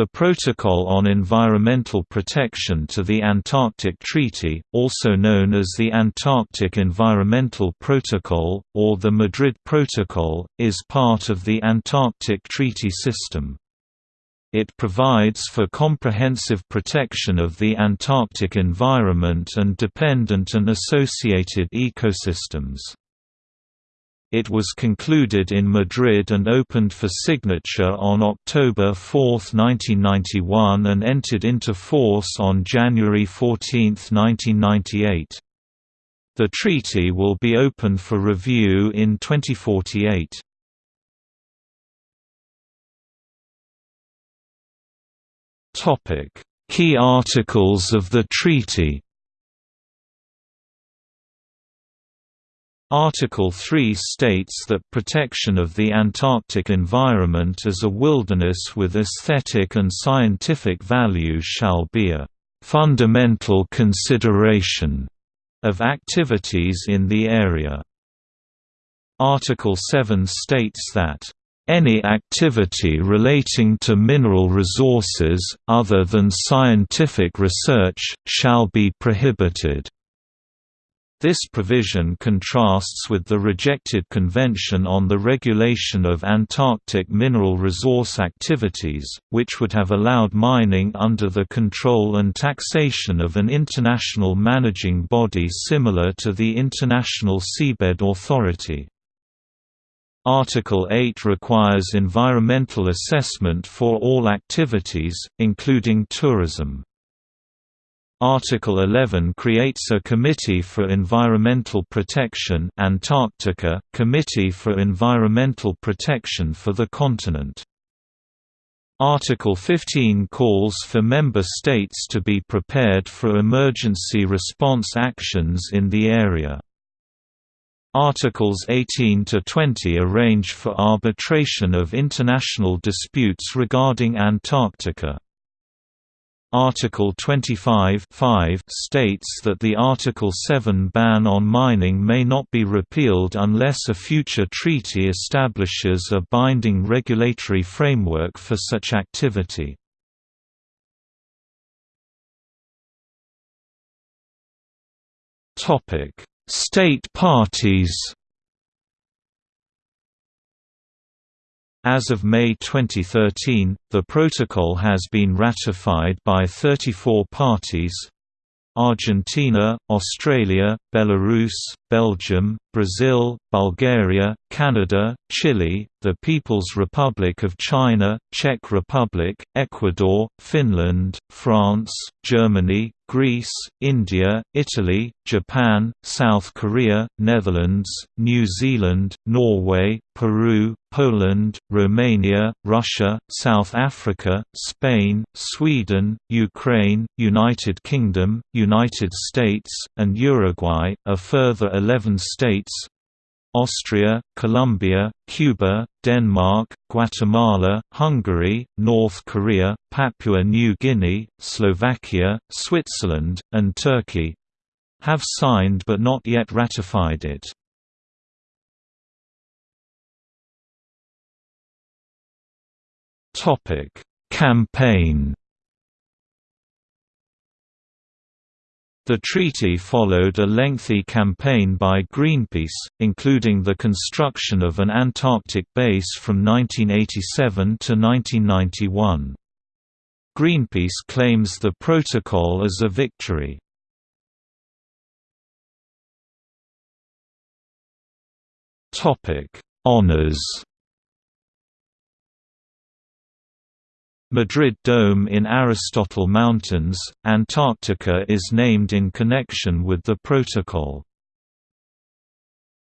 The Protocol on Environmental Protection to the Antarctic Treaty, also known as the Antarctic Environmental Protocol, or the Madrid Protocol, is part of the Antarctic Treaty System. It provides for comprehensive protection of the Antarctic environment and dependent and associated ecosystems. It was concluded in Madrid and opened for signature on October 4, 1991 and entered into force on January 14, 1998. The treaty will be open for review in 2048. Key articles of the treaty Article 3 states that protection of the Antarctic environment as a wilderness with aesthetic and scientific value shall be a fundamental consideration of activities in the area. Article 7 states that any activity relating to mineral resources, other than scientific research, shall be prohibited. This provision contrasts with the rejected Convention on the Regulation of Antarctic Mineral Resource Activities, which would have allowed mining under the control and taxation of an international managing body similar to the International Seabed Authority. Article 8 requires environmental assessment for all activities, including tourism. Article 11 creates a Committee for Environmental Protection Antarctica, Committee for Environmental Protection for the continent. Article 15 calls for member states to be prepared for emergency response actions in the area. Articles 18 to 20 arrange for arbitration of international disputes regarding Antarctica. Article 25 states that the Article 7 ban on mining may not be repealed unless a future treaty establishes a binding regulatory framework for such activity. State parties As of May 2013, the protocol has been ratified by 34 parties Argentina, Australia, Belarus, Belgium, Brazil, Bulgaria, Canada, Chile, the People's Republic of China, Czech Republic, Ecuador, Finland, France, Germany, Greece, India, Italy, Japan, South Korea, Netherlands, New Zealand, Norway, Peru, Poland, Romania, Russia, South Africa, Spain, Sweden, Ukraine, United Kingdom, United States, and Uruguay. A further 11 states Austria, Colombia, Cuba, Denmark, Guatemala, Hungary, North Korea, Papua New Guinea, Slovakia, Switzerland, and Turkey have signed but not yet ratified it. Topic: Campaign The treaty followed a lengthy campaign by Greenpeace, including the construction of an Antarctic base from 1987 to 1991. Greenpeace claims the protocol as a victory. Honours Madrid Dome in Aristotle Mountains, Antarctica is named in connection with the protocol.